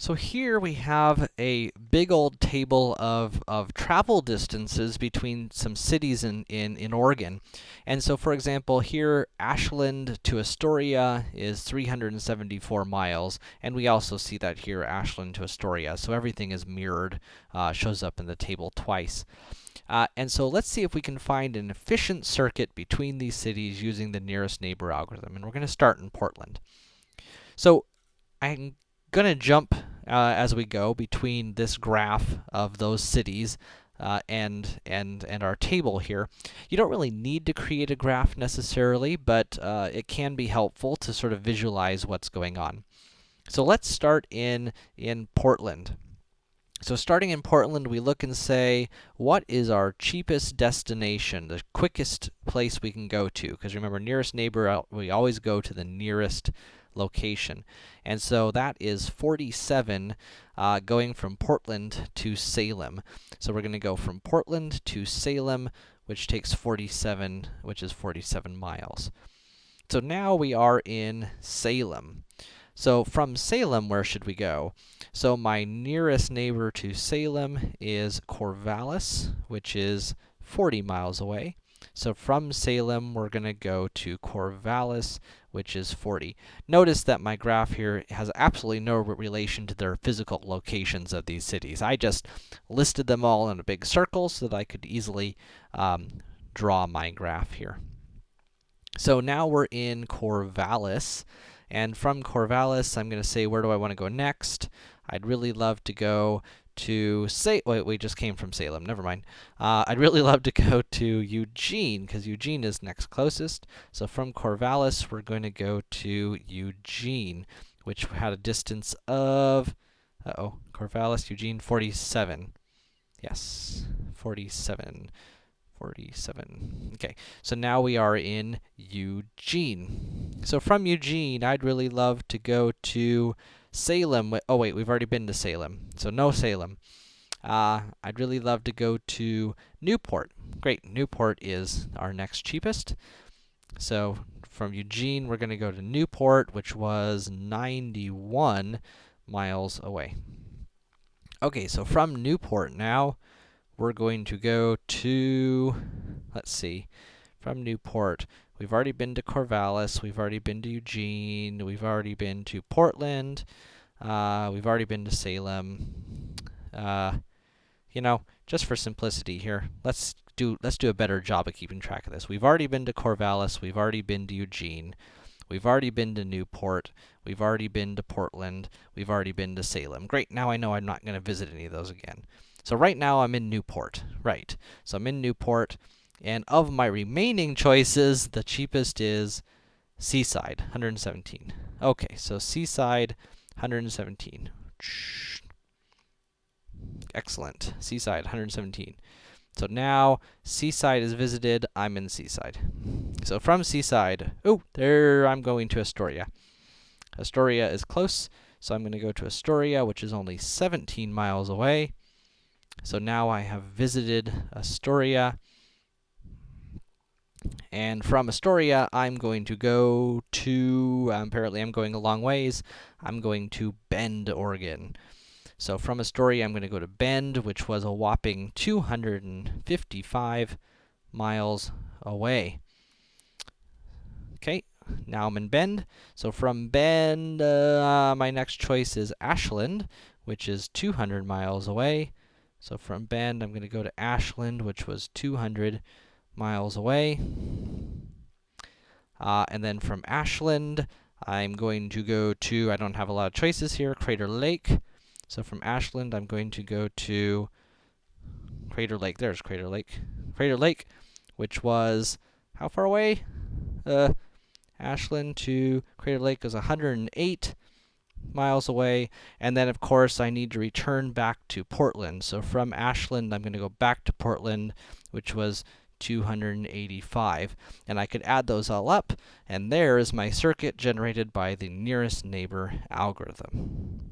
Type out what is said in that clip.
So here we have a big old table of, of travel distances between some cities in, in, in Oregon. And so, for example, here, Ashland to Astoria is 374 miles, and we also see that here, Ashland to Astoria. So everything is mirrored, uh, shows up in the table twice. Uh, and so let's see if we can find an efficient circuit between these cities using the nearest neighbor algorithm. And we're going to start in Portland. So I'm going to jump uh, as we go between this graph of those cities uh, and and and our table here. You don't really need to create a graph necessarily, but uh, it can be helpful to sort of visualize what's going on. So let's start in in Portland. So starting in Portland, we look and say, what is our cheapest destination, the quickest place we can go to? Because remember, nearest neighbor, we always go to the nearest location. And so that is 47 uh, going from Portland to Salem. So we're going to go from Portland to Salem, which takes 47, which is 47 miles. So now we are in Salem. So from Salem, where should we go? So my nearest neighbor to Salem is Corvallis, which is 40 miles away. So from Salem, we're going to go to Corvallis, which is 40. Notice that my graph here has absolutely no relation to their physical locations of these cities. I just listed them all in a big circle so that I could easily um, draw my graph here. So now we're in Corvallis, and from Corvallis, I'm going to say, where do I want to go next? I'd really love to go to say wait we just came from Salem never mind. Uh, I'd really love to go to Eugene because Eugene is next closest. So from Corvallis we're going to go to Eugene which had a distance of uh oh Corvallis Eugene 47 yes 47 47 okay so now we are in Eugene so from Eugene I'd really love to go to Salem, oh wait, we've already been to Salem, so no Salem. Uh, I'd really love to go to Newport. Great, Newport is our next cheapest. So from Eugene, we're going to go to Newport, which was 91 miles away. Okay, so from Newport now, we're going to go to, let's see, from Newport, We've already been to Corvallis, we've already been to Eugene, we've already been to Portland, uh, we've already been to Salem. Uh, you know, just for simplicity here, let's do let's do a better job of keeping track of this. We've already been to Corvallis, we've already been to Eugene, we've already been to Newport, we've already been to Portland, we've already been to Salem. Great, now I know I'm not going to visit any of those again. So right now I'm in Newport, right. So I'm in Newport. And of my remaining choices, the cheapest is Seaside, 117. Okay, so Seaside, 117. Excellent. Seaside, 117. So now, Seaside is visited, I'm in Seaside. So from Seaside, oh, there I'm going to Astoria. Astoria is close, so I'm going to go to Astoria, which is only 17 miles away. So now I have visited Astoria. And from Astoria, I'm going to go to, um, apparently I'm going a long ways, I'm going to Bend, Oregon. So from Astoria, I'm going to go to Bend, which was a whopping 255 miles away. Okay, now I'm in Bend. So from Bend, uh, my next choice is Ashland, which is 200 miles away. So from Bend, I'm going to go to Ashland, which was 200 miles away. Uh, and then from Ashland, I'm going to go to, I don't have a lot of choices here, Crater Lake. So from Ashland, I'm going to go to Crater Lake. There's Crater Lake. Crater Lake, which was, how far away? Uh, Ashland to Crater Lake is 108 miles away. And then, of course, I need to return back to Portland. So from Ashland, I'm going to go back to Portland, which was 285. And I could add those all up, and there is my circuit generated by the nearest neighbor algorithm.